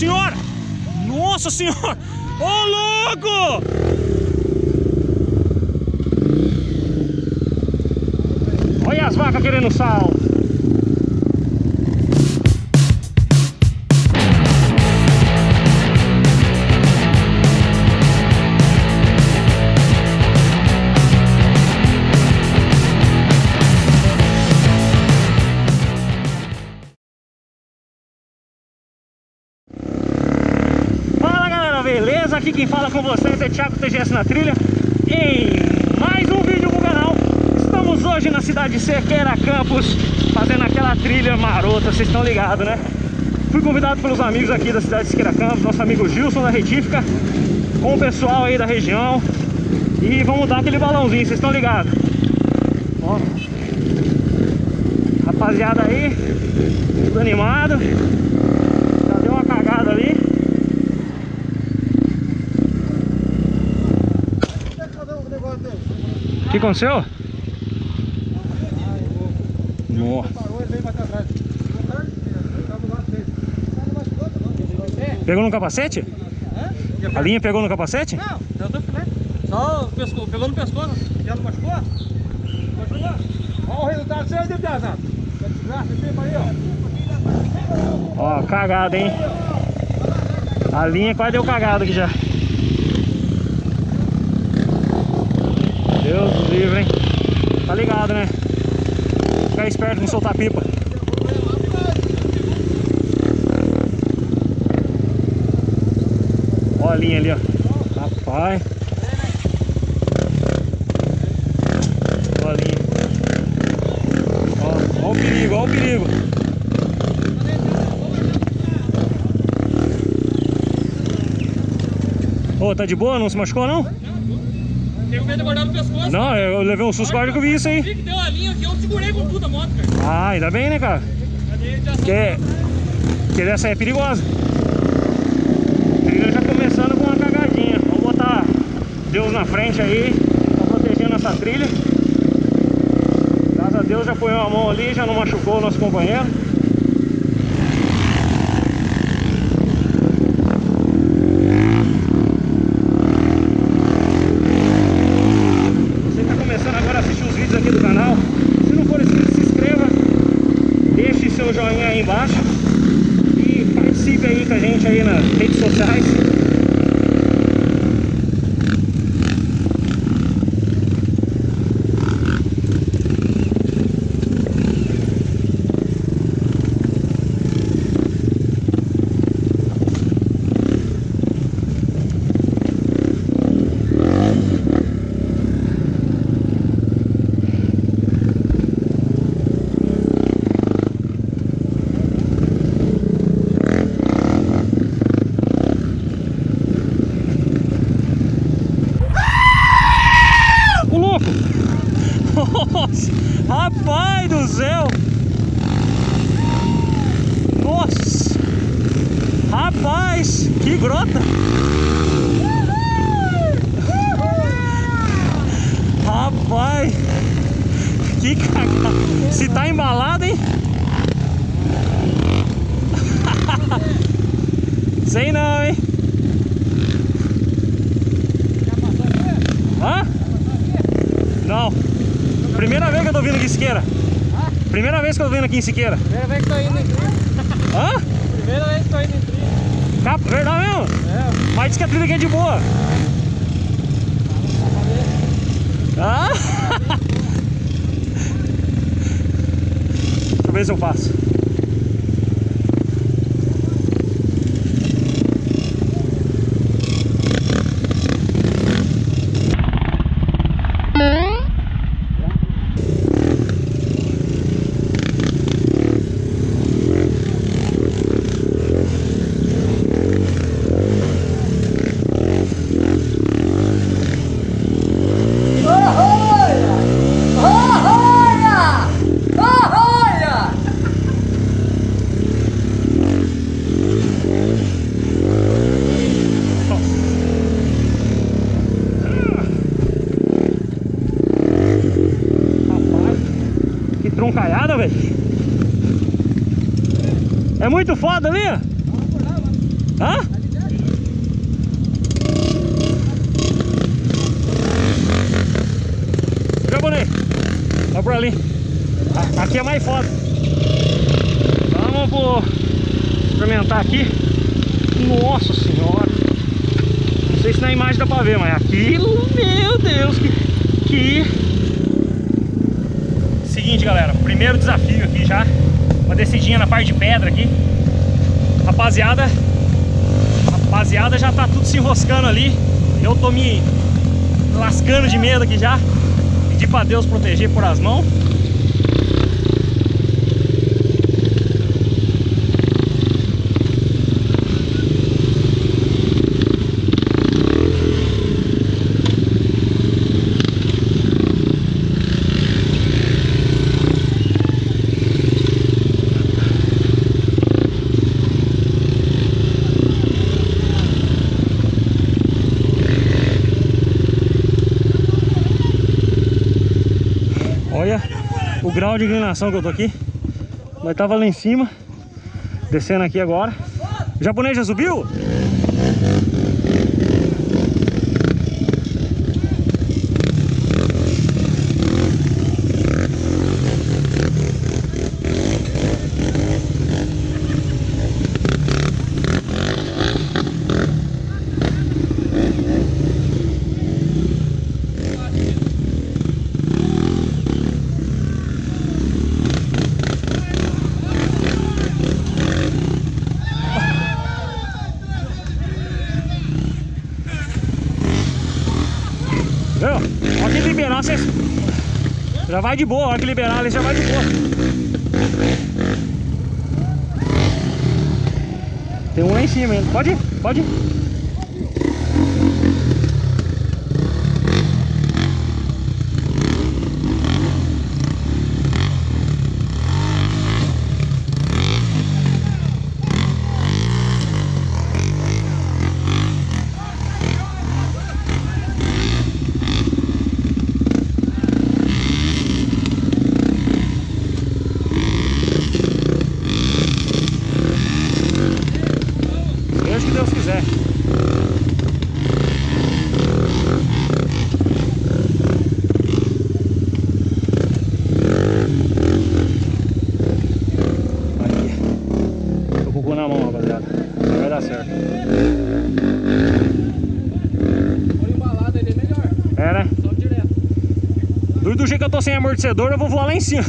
Senhora! Nossa senhora! Ô, louco! Olha as vacas querendo sal. Vocês é Thiago TGS na trilha. Em mais um vídeo pro canal. Estamos hoje na cidade de Sequeira Campos Fazendo aquela trilha marota, vocês estão ligados né? Fui convidado pelos amigos aqui da cidade de Sequeira Campos Nosso amigo Gilson da Retífica Com o pessoal aí da região. E vamos dar aquele balãozinho, vocês estão ligados? Ó. Rapaziada aí Tudo animado Já deu uma cagada ali O que aconteceu? Nossa. Pegou no capacete? A linha pegou no capacete? Não, deu do filé. Só o pescoço, pegou no pescoço. Já não machucou? Machucou? Olha o resultado. Desgraça, tempo aí, ó. Ó, cagada, hein? A linha quase deu cagada aqui já. Deus do livre, hein? Tá ligado, né? Ficar esperto, não soltar pipa. Ó a linha ali, ó. Rapaz. Ó a linha. Ó, ó o perigo, ó o perigo. Ô, tá de boa? Não se machucou, não? Tem medo de guardar no pescoço. Não, eu levei um susto agora que eu vi isso Vi aí. que deu a linha aqui, eu segurei com tudo a moto, cara. Ah, ainda bem, né, cara? Porque, porque essa aí é perigosa. Trilha já começando com uma cagadinha. Vamos botar Deus na frente aí, pra protegendo essa trilha. Graças a Deus já põe a mão ali, já não machucou o nosso companheiro. Você está começando agora a assistir os vídeos aqui do canal. Se não for inscrito, se inscreva. Deixe seu joinha aí embaixo. E participe aí com a gente aí nas redes sociais. O louco! Nossa! Rapaz do céu! Nossa! Rapaz! Que grota! Rapaz! Que cagada! Se tá embalado, hein? Sei não, hein? Hã? Não. Primeira vez que eu tô vindo aqui em Siqueira. Primeira vez que eu tô vindo aqui em Siqueira. Primeira vez que tô indo em trilha. Hã? Primeira vez que tô indo em trilha. Cap... Verdade mesmo? É, Mas diz que a trilha aqui é de boa. Ah? Deixa eu ver se eu faço. É muito foda ali. Hã? Japonês. Vai por ali. Aqui é mais foda. Vamos experimentar aqui. Nossa senhora. Não sei se na imagem dá pra ver, mas aquilo, meu Deus, que... que... Seguinte, galera. Primeiro desafio aqui já. Uma descidinha na parte de pedra aqui. Rapaziada, rapaziada já tá tudo se enroscando ali. Eu tô me lascando de medo aqui já. Pedir pra Deus proteger por as mãos. Olha o grau de inclinação que eu tô aqui. Nós tava lá em cima, descendo aqui agora. O japonês já subiu? Viu? A hora que liberar, vocês... Já vai de boa, a hora que liberar, ele já vai de boa. Tem um lá em cima ainda. Pode ir, pode ir. Seja o que Deus quiser. Aí. Tô com o cu na mão, rapaziada. Mas Vai dar certo. Põe embalado ele é melhor. É, né? Sobe direto. Do, do jeito que eu tô sem amortecedor, eu vou voar lá em cima.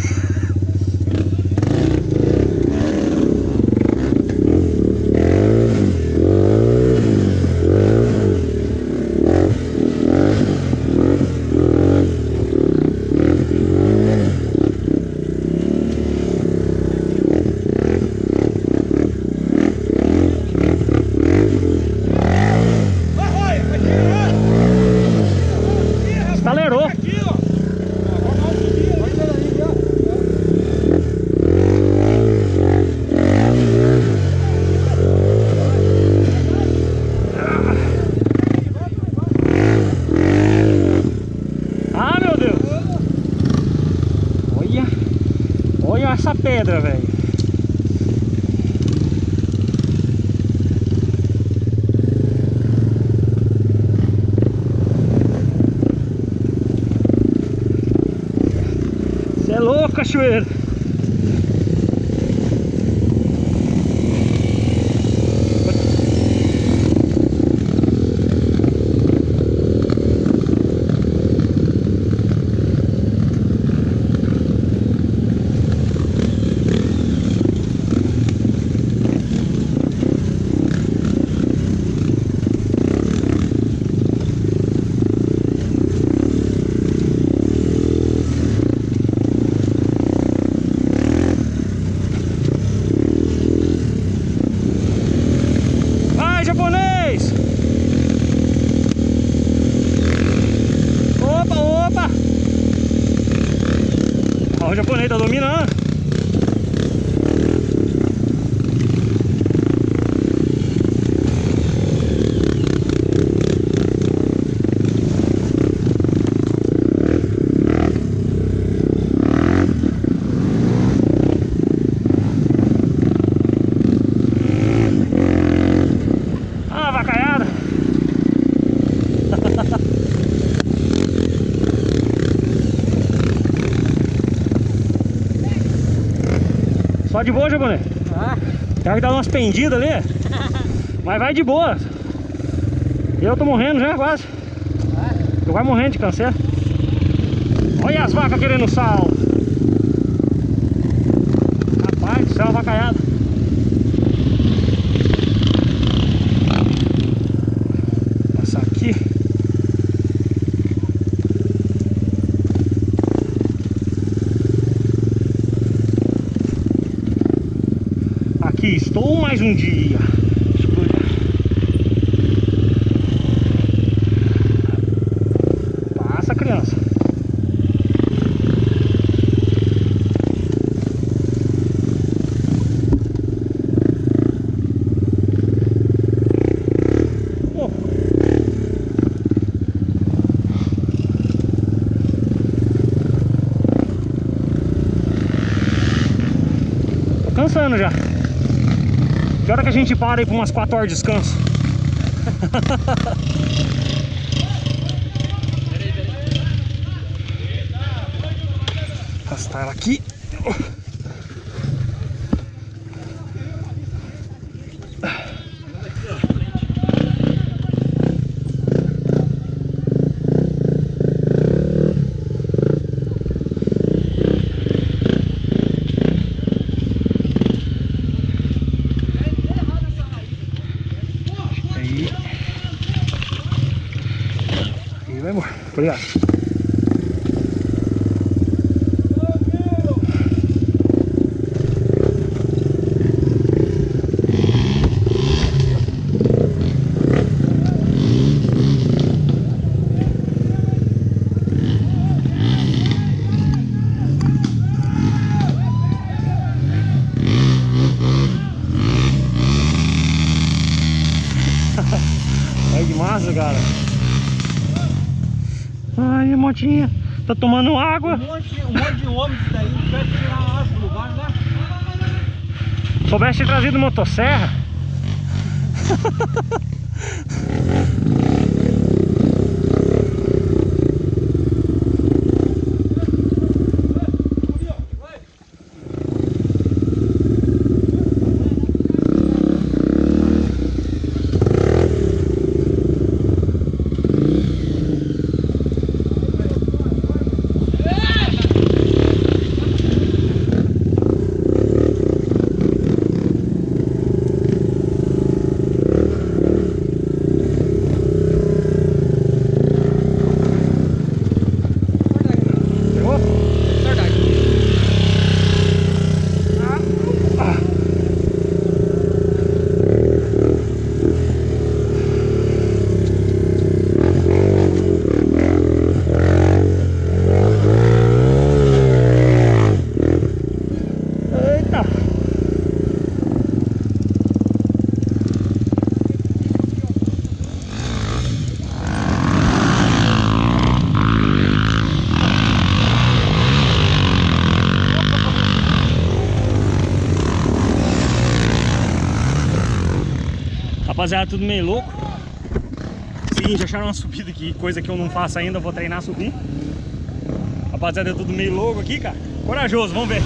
Vai, vai, vai tirar. Estalerou. Aqui, ó. Vai subir. Vai daí, ó. Ah, meu Deus! Olha! Olha essa pedra, velho! Você é louco, cachoeiro! Pode de boa, Jaboné. Ah, Pior que dá umas pendidas ali. Mas vai de boa. Eu tô morrendo já quase. Tu vai morrendo de câncer. Olha as vacas querendo sal. Rapaz do céu, vacaiada. Passar aqui. Aqui estou um dia. Passa, criança. Cansando já. Que hora que a gente para aí por umas 4 horas de descanso? Arrastar ela aqui. Aí. Aí vai, amor. Obrigado. Olha que massa, cara. Ai, a motinha. Tá tomando um água. monte, um monte de homem disso daí, quer tirar a asa do lugar, né? Soubesse ter trazido motosserra. Rapaziada, tudo meio louco. Seguinte, acharam uma subida aqui, coisa que eu não faço ainda, vou treinar a subir. Rapaziada, é tudo meio louco aqui, cara. Corajoso, vamos ver.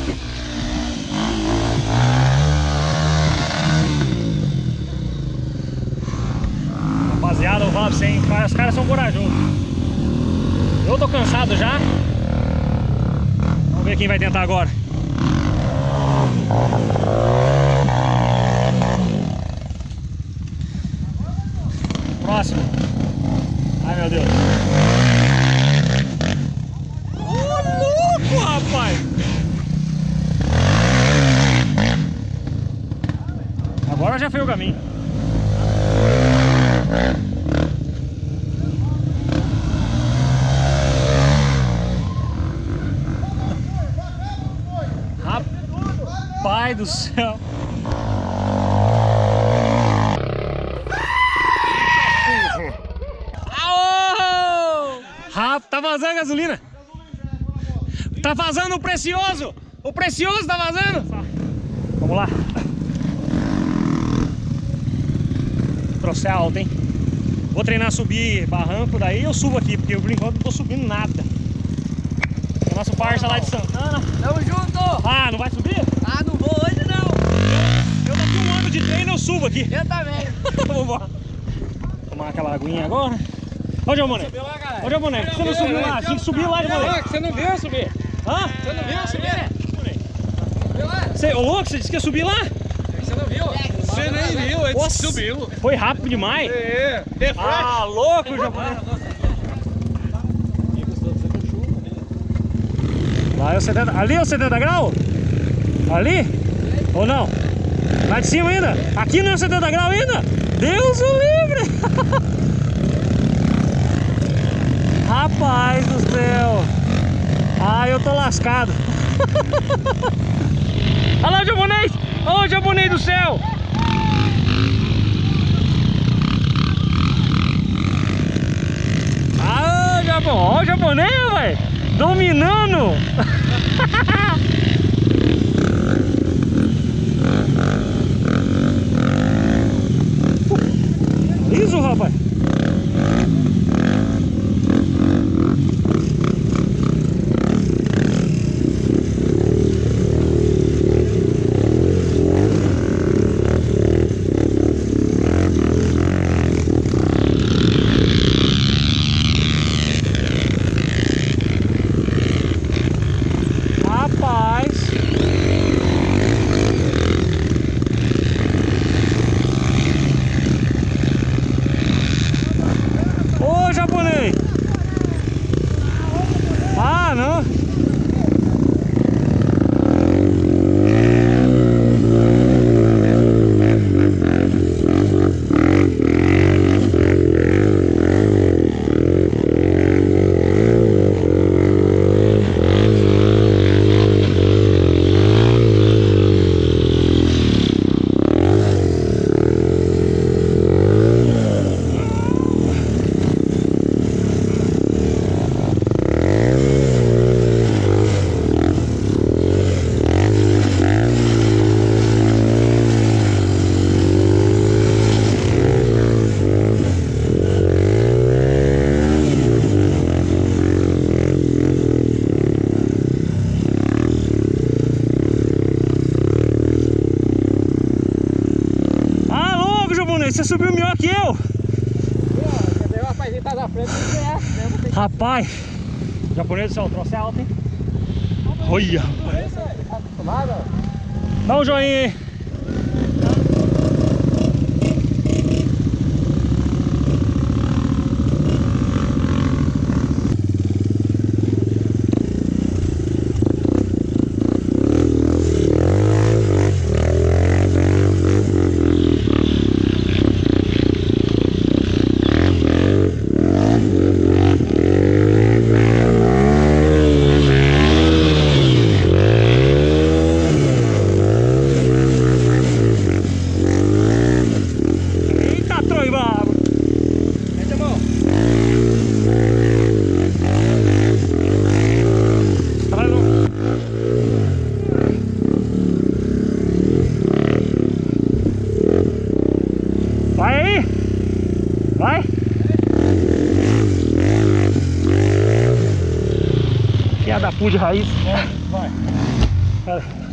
Rapaziada, eu falo pra você? Os caras são corajosos. Eu tô cansado já. Vamos ver quem vai tentar agora. Próximo. Ai, meu Deus. Ô, louco, rapaz! Agora já foi o caminho. Rapaz do céu. Rapaz, tá vazando a gasolina. Tá vazando o precioso. O precioso tá vazando. Vamos lá. Trouxe alto, hein? Vou treinar subir barranco, daí eu subo aqui, porque eu por enquanto não tô subindo nada. É o nosso parça lá de Santana. Tamo junto! Ah, não vai subir? Ah, não vou hoje Eu daqui um ano de treino eu subo aqui. Eu também. Vambora. Tomar aquela aguinha agora. Ó, Jamoné. Subiu lá, galera. Ô, Jamoné, por que você não subiu lá? Tinha que subir lá, Jamoné. Você não viu eu subir. Hã? Você não viu eu subir? Lá. Você, ô louco, você disse que ia subir lá? Você nem viu, ele Nossa. subiu. Foi rápido demais. É. Ah, louco, Jamoné. Lá é o 70. Ali é o 70 graus? Ali? Ou não? Lá de cima ainda? Aqui não é 70 graus ainda? Deus o livre! Rapaz do céu! Ah, eu tô lascado! Olha lá o japonês! Ô, o japonês do céu! Ah, o Japão! Ó o japonês, velho! Dominando! Filha da puta de raiz. Vai. Pera aí.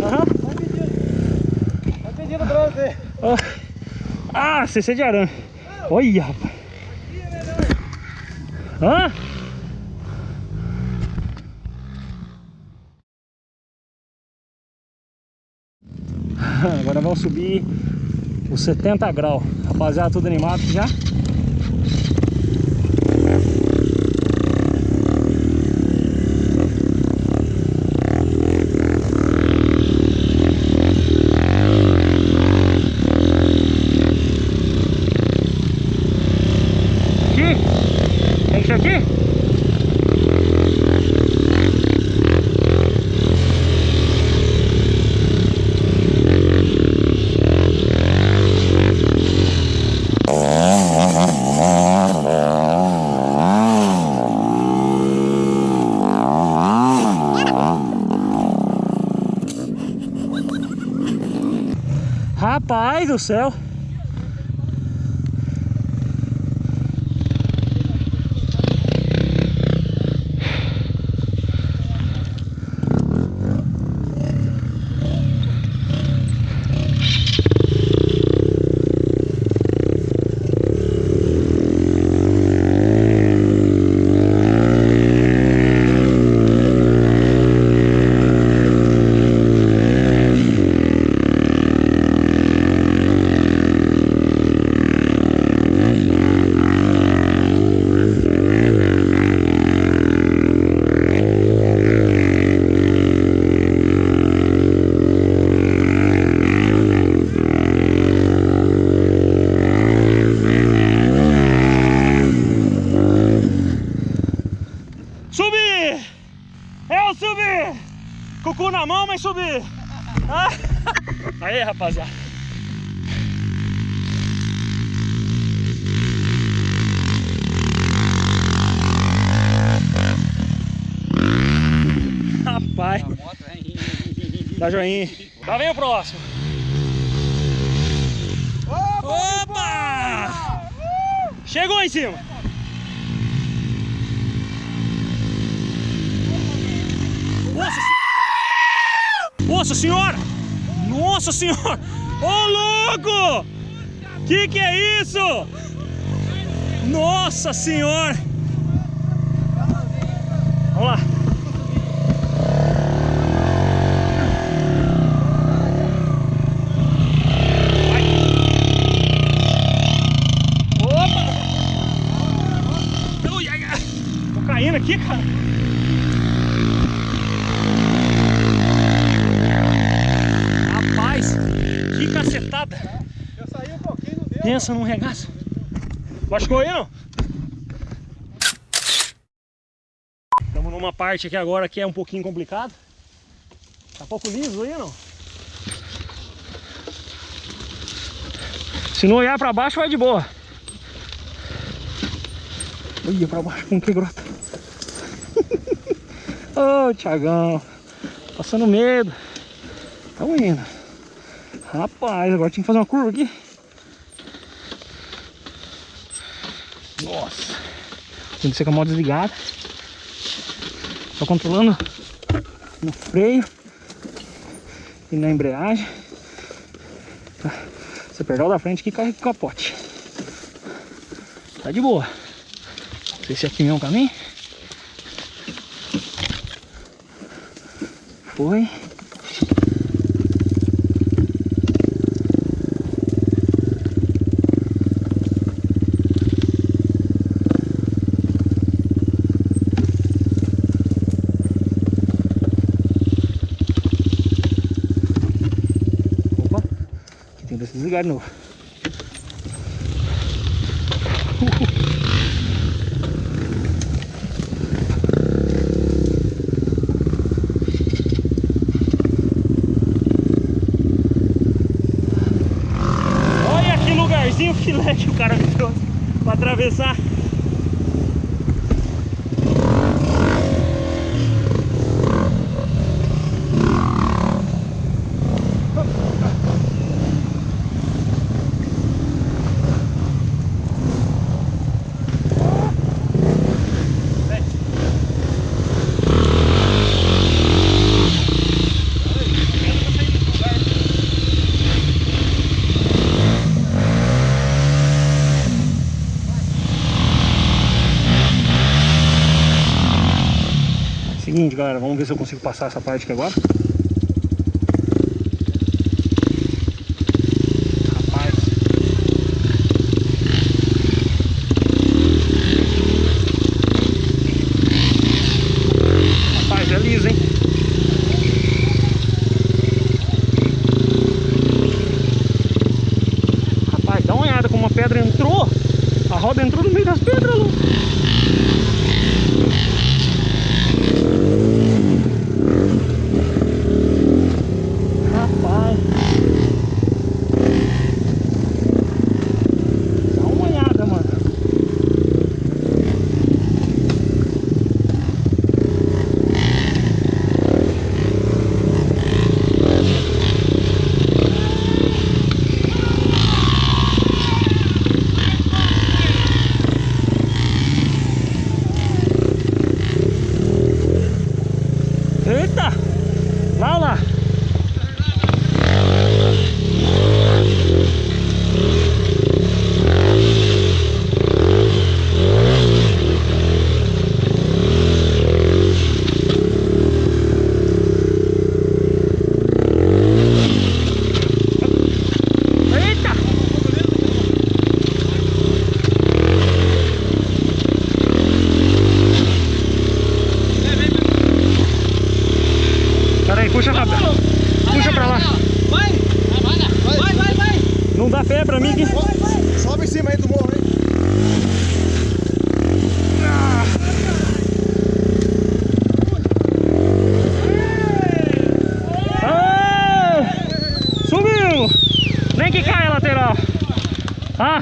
Aham. Tá pedindo bronze. Ah, CC de arame. Olha, rapaz. Hã? Agora vamos subir os 70 graus. Rapaziada, tudo animado já? Aqui? Tem que ser aqui? Rapaz do céu. dá joinha. Lá vem o próximo. Opa! Chegou em cima. Nossa, Nossa senhora! Nossa senhora! Ô louco! Que que é isso? Nossa senhora! Vamos lá. Vai. Opa! Ui, ai, ai. Tô caindo aqui, cara. Rapaz, que cacetada. Eu saí um Pensa num regaço. Machucou aí, não? Estamos numa parte aqui agora que é um pouquinho complicado. Tá pouco liso aí, não? Se não olhar pra baixo, vai de boa. Olha pra baixo, como que grota. Ô, Thiagão. Passando medo. Tamo indo. Rapaz, agora tinha que fazer uma curva aqui. Nossa. Tem que ser com a moto desligada. Só controlando no freio e na embreagem. Tá. Você pegar o da frente que com o capote. Tá de boa. Não sei se aqui mesmo o caminho. Foi. Opa, de novo. Olha que lugarzinho filé que o cara me trouxe pra atravessar. Seguinte, galera, vamos ver se eu consigo passar essa parte aqui agora. Rapaz. Rapaz, é liso, hein? Rapaz, dá uma olhada como uma pedra entrou. A roda entrou no meio das pedras, louco. Dá pé pra mim aqui. Sobe em cima aí do morro, hein? Ah! Subiu! Nem que caia a lateral. Ah,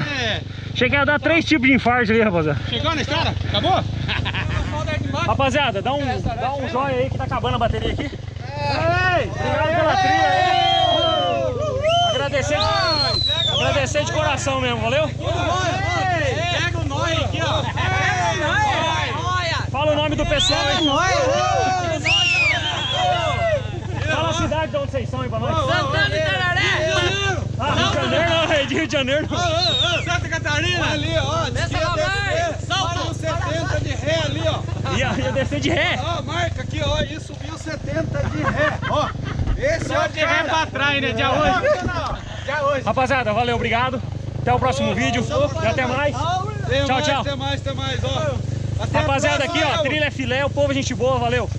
cheguei a dar três tipos de infarto ali, rapaziada. Chegou na estrada? Acabou? Rapaziada, dá um, dá um joia aí que tá acabando a bateria aqui. Obrigado pela trilha aí. Agradecer, agradecer de coração mesmo, valeu? Pega o nó aqui, ó. Fala o nome do pessoal aí. Fala a cidade de onde vocês são aí pra nós. Santana e Tararé! Ah, Rio de Janeiro não, é de Rio de Janeiro. não. Santa Catarina. Ali, ó. Lá, vai! Salta 70 de ré ali, ó. Ia, ia descer de ré. Ó, marca aqui, ó. E subiu 70 de ré. Ó. Esse é o de ré pra trás, né? Dia hoje. Dia hoje. Rapaziada, valeu, obrigado. Até o próximo vídeo e até mais. Tem Tchau, mais, tchau. Tem mais, tem mais, ó. Até Rapaziada, aqui ó, trilha é filé, o povo é gente boa, valeu.